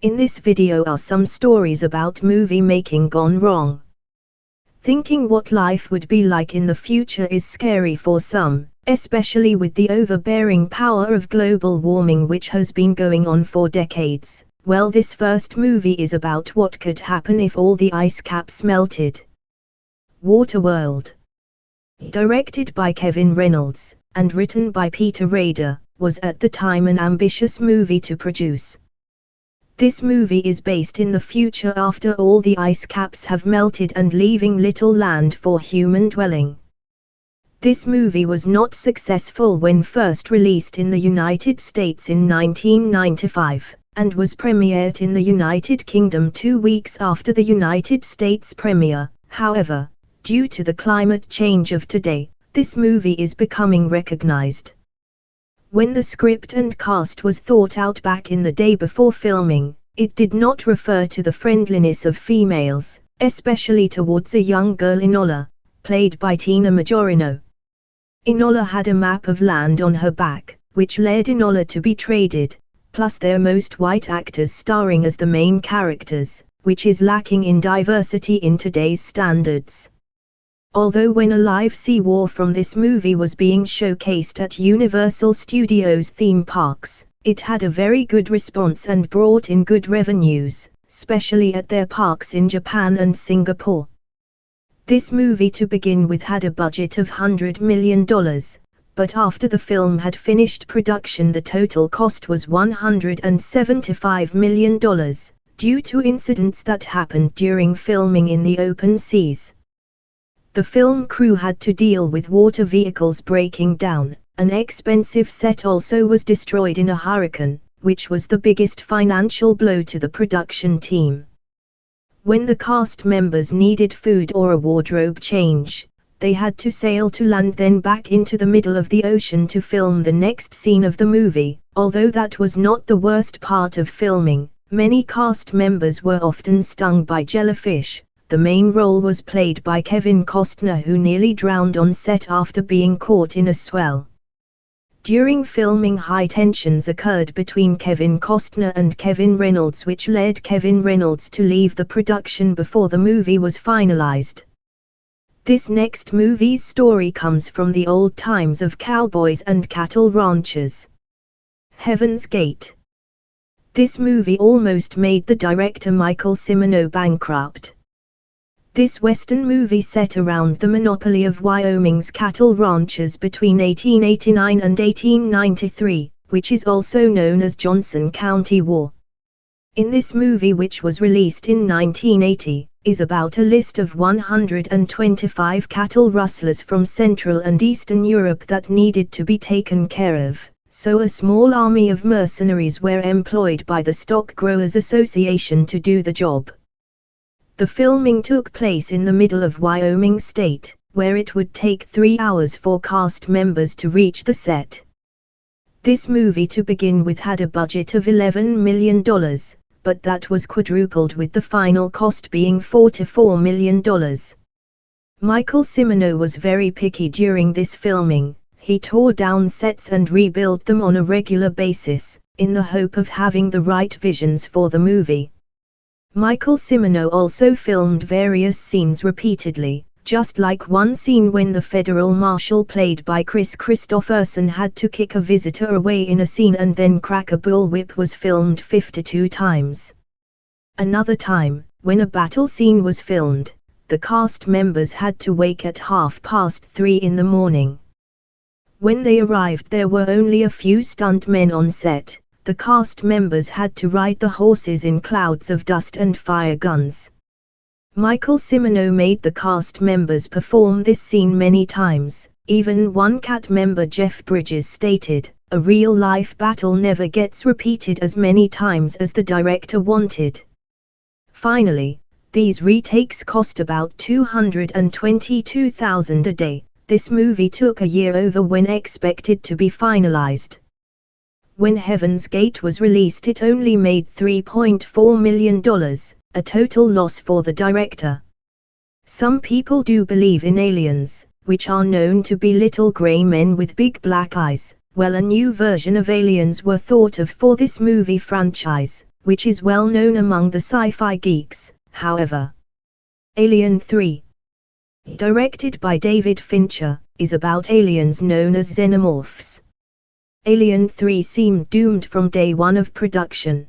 In this video are some stories about movie making gone wrong. Thinking what life would be like in the future is scary for some, especially with the overbearing power of global warming which has been going on for decades. Well this first movie is about what could happen if all the ice caps melted. Waterworld. Directed by Kevin Reynolds, and written by Peter Rader, was at the time an ambitious movie to produce. This movie is based in the future after all the ice caps have melted and leaving little land for human dwelling. This movie was not successful when first released in the United States in 1995, and was premiered in the United Kingdom two weeks after the United States premiere. However, due to the climate change of today, this movie is becoming recognized. When the script and cast was thought out back in the day before filming, it did not refer to the friendliness of females, especially towards a young girl Enola, played by Tina Majorino. Enola had a map of land on her back, which led Enola to be traded, plus their most white actors starring as the main characters, which is lacking in diversity in today's standards. Although when a live sea war from this movie was being showcased at Universal Studios theme parks, it had a very good response and brought in good revenues, especially at their parks in Japan and Singapore. This movie to begin with had a budget of $100 million, but after the film had finished production the total cost was $175 million, due to incidents that happened during filming in the open seas. The film crew had to deal with water vehicles breaking down, an expensive set also was destroyed in a hurricane, which was the biggest financial blow to the production team. When the cast members needed food or a wardrobe change, they had to sail to land then back into the middle of the ocean to film the next scene of the movie. Although that was not the worst part of filming, many cast members were often stung by jellyfish, the main role was played by Kevin Costner who nearly drowned on set after being caught in a swell. During filming high tensions occurred between Kevin Costner and Kevin Reynolds which led Kevin Reynolds to leave the production before the movie was finalized. This next movie's story comes from the old times of cowboys and cattle ranchers. Heaven's Gate. This movie almost made the director Michael Cimino bankrupt. This Western movie set around the monopoly of Wyoming's cattle ranchers between 1889 and 1893, which is also known as Johnson County War. In this movie which was released in 1980, is about a list of 125 cattle rustlers from Central and Eastern Europe that needed to be taken care of, so a small army of mercenaries were employed by the Stock Growers Association to do the job. The filming took place in the middle of Wyoming State, where it would take three hours for cast members to reach the set. This movie to begin with had a budget of $11 million, but that was quadrupled with the final cost being $44 million. Michael Cimino was very picky during this filming, he tore down sets and rebuilt them on a regular basis, in the hope of having the right visions for the movie. Michael Cimino also filmed various scenes repeatedly, just like one scene when the federal marshal played by Kris Kristofferson had to kick a visitor away in a scene and then crack a bullwhip was filmed 52 times. Another time, when a battle scene was filmed, the cast members had to wake at half past three in the morning. When they arrived there were only a few stuntmen on set, the cast members had to ride the horses in clouds of dust and fire guns. Michael Cimino made the cast members perform this scene many times, even one cat member Jeff Bridges stated, a real-life battle never gets repeated as many times as the director wanted. Finally, these retakes cost about 222,000 a day, this movie took a year over when expected to be finalized. When Heaven's Gate was released it only made $3.4 million, a total loss for the director. Some people do believe in aliens, which are known to be little grey men with big black eyes. Well a new version of aliens were thought of for this movie franchise, which is well known among the sci-fi geeks, however. Alien 3 Directed by David Fincher, is about aliens known as xenomorphs. Alien 3 seemed doomed from day one of production.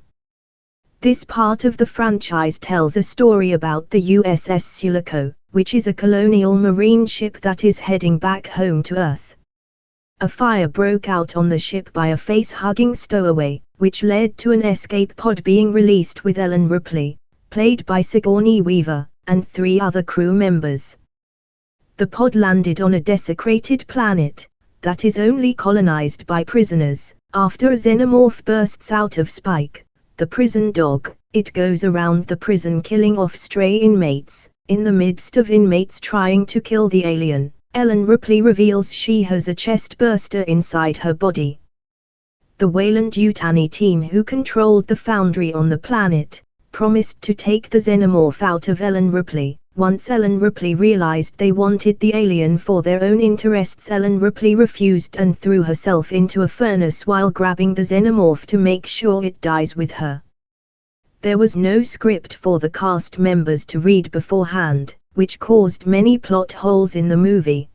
This part of the franchise tells a story about the USS Sulaco, which is a colonial marine ship that is heading back home to Earth. A fire broke out on the ship by a face-hugging stowaway, which led to an escape pod being released with Ellen Ripley, played by Sigourney Weaver, and three other crew members. The pod landed on a desecrated planet, that is only colonized by prisoners. After a xenomorph bursts out of Spike, the prison dog, it goes around the prison killing off stray inmates. In the midst of inmates trying to kill the alien, Ellen Ripley reveals she has a chest burster inside her body. The Weyland-Yutani team who controlled the foundry on the planet, promised to take the xenomorph out of Ellen Ripley, once Ellen Ripley realized they wanted the alien for their own interests Ellen Ripley refused and threw herself into a furnace while grabbing the xenomorph to make sure it dies with her. There was no script for the cast members to read beforehand, which caused many plot holes in the movie.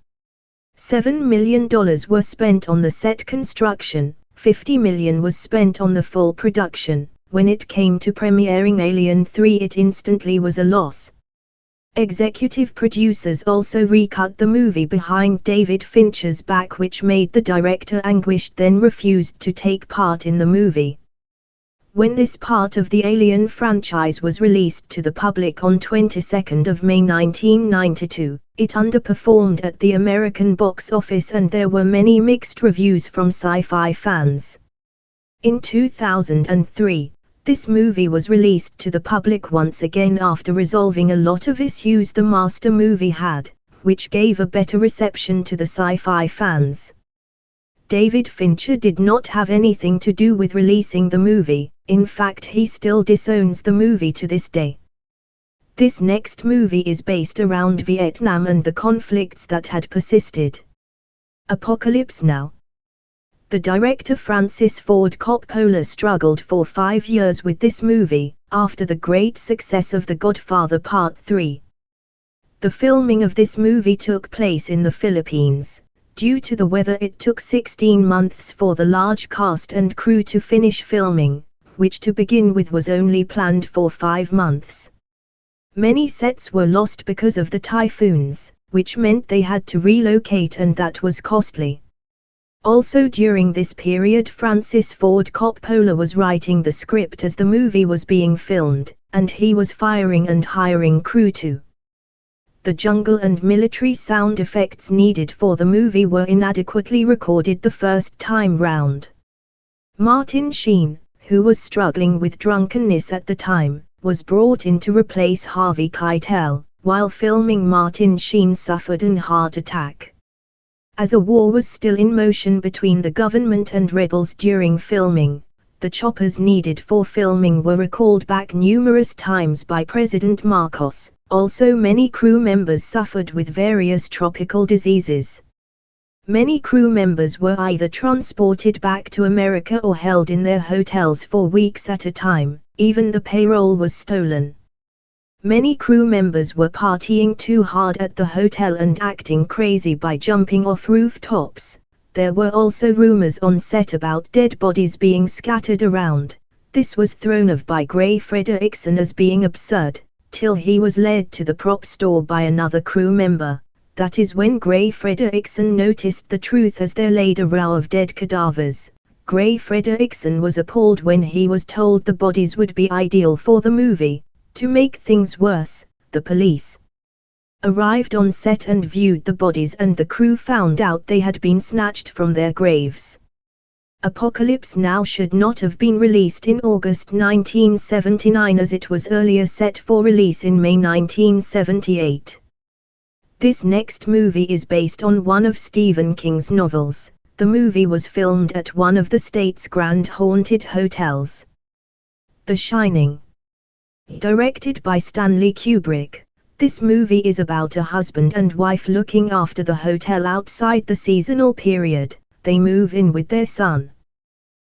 $7 million were spent on the set construction, 50 million was spent on the full production. When it came to premiering Alien 3 it instantly was a loss, Executive producers also recut the movie behind David Fincher's back which made the director anguished then refused to take part in the movie. When this part of the Alien franchise was released to the public on 22nd of May 1992, it underperformed at the American box office and there were many mixed reviews from sci-fi fans. In 2003, this movie was released to the public once again after resolving a lot of issues the master movie had, which gave a better reception to the sci-fi fans. David Fincher did not have anything to do with releasing the movie, in fact he still disowns the movie to this day. This next movie is based around Vietnam and the conflicts that had persisted. Apocalypse Now the director Francis Ford Coppola struggled for five years with this movie, after the great success of The Godfather Part 3. The filming of this movie took place in the Philippines. Due to the weather it took 16 months for the large cast and crew to finish filming, which to begin with was only planned for five months. Many sets were lost because of the typhoons, which meant they had to relocate and that was costly. Also during this period Francis Ford Coppola was writing the script as the movie was being filmed, and he was firing and hiring crew too. The jungle and military sound effects needed for the movie were inadequately recorded the first time round. Martin Sheen, who was struggling with drunkenness at the time, was brought in to replace Harvey Keitel. While filming Martin Sheen suffered an heart attack. As a war was still in motion between the government and rebels during filming, the choppers needed for filming were recalled back numerous times by President Marcos. Also many crew members suffered with various tropical diseases. Many crew members were either transported back to America or held in their hotels for weeks at a time, even the payroll was stolen. Many crew members were partying too hard at the hotel and acting crazy by jumping off rooftops. There were also rumors on set about dead bodies being scattered around. This was thrown off by Gray Frederickson as being absurd, till he was led to the prop store by another crew member. That is when Gray Frederickson noticed the truth as there laid a row of dead cadavers. Gray Frederickson was appalled when he was told the bodies would be ideal for the movie, to make things worse, the police arrived on set and viewed the bodies and the crew found out they had been snatched from their graves. Apocalypse Now should not have been released in August 1979 as it was earlier set for release in May 1978. This next movie is based on one of Stephen King's novels. The movie was filmed at one of the state's grand haunted hotels. The Shining Directed by Stanley Kubrick, this movie is about a husband and wife looking after the hotel outside the seasonal period, they move in with their son.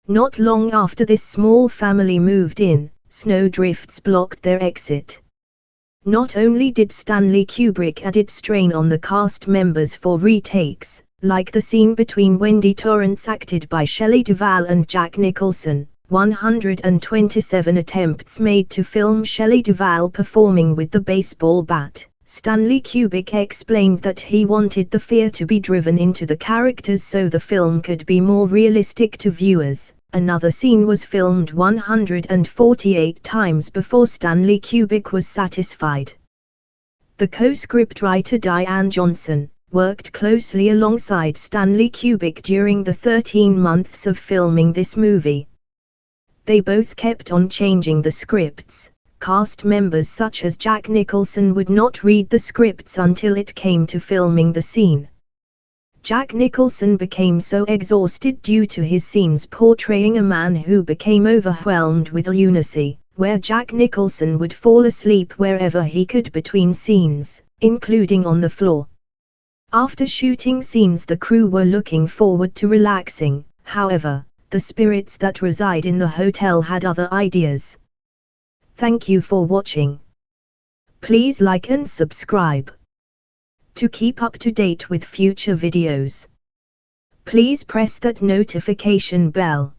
Not long after this small family moved in, snowdrifts blocked their exit. Not only did Stanley Kubrick added strain on the cast members for retakes, like the scene between Wendy Torrance acted by Shelley Duvall and Jack Nicholson, 127 attempts made to film Shelley Duvall performing with the baseball bat. Stanley Kubrick explained that he wanted the fear to be driven into the characters so the film could be more realistic to viewers. Another scene was filmed 148 times before Stanley Kubrick was satisfied. The co-script writer Diane Johnson worked closely alongside Stanley Kubrick during the 13 months of filming this movie. They both kept on changing the scripts. Cast members such as Jack Nicholson would not read the scripts until it came to filming the scene. Jack Nicholson became so exhausted due to his scenes portraying a man who became overwhelmed with lunacy, where Jack Nicholson would fall asleep wherever he could between scenes, including on the floor. After shooting scenes the crew were looking forward to relaxing, however, the spirits that reside in the hotel had other ideas. Thank you for watching. Please like and subscribe. To keep up to date with future videos, please press that notification bell.